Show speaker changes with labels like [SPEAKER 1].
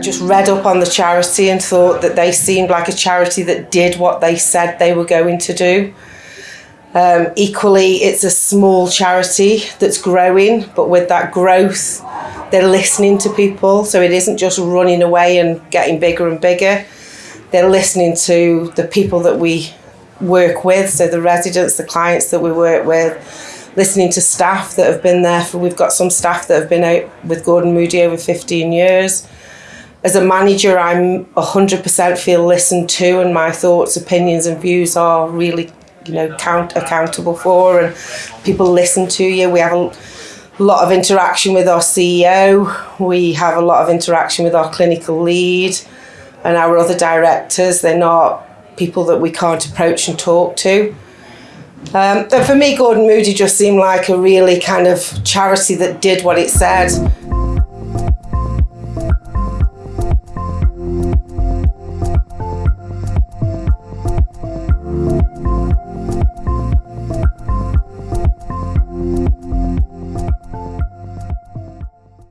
[SPEAKER 1] just read up on the charity and thought that they seemed like a charity that did what they said they were going to do. Um, equally, it's a small charity that's growing, but with that growth, they're listening to people. So it isn't just running away and getting bigger and bigger. They're listening to the people that we work with, so the residents, the clients that we work with, listening to staff that have been there for, we've got some staff that have been out with Gordon Moody over 15 years. As a manager, I'm 100% feel listened to and my thoughts, opinions and views are really, you know, count accountable for and people listen to you. We have a lot of interaction with our CEO. We have a lot of interaction with our clinical lead and our other directors. They're not people that we can't approach and talk to. Um, for me, Gordon Moody just seemed like a really kind of charity that did what it said.